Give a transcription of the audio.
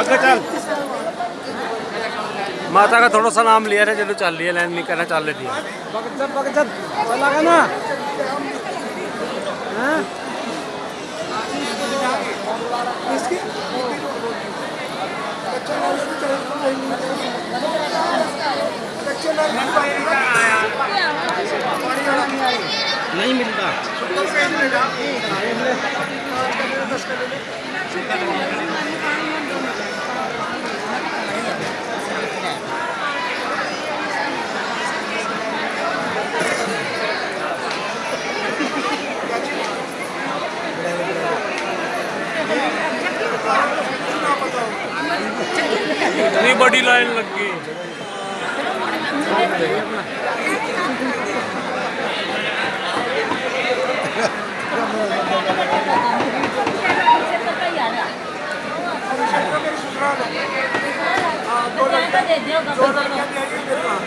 आगे चल। माता का थोड़ा सा नाम लिया था चलो चल लिया लाइन नहीं करना चल रही बगचत बगचत ना। हाँ? नहीं मिलता। इतनी बड़ी लाइन लग गई। दे दियो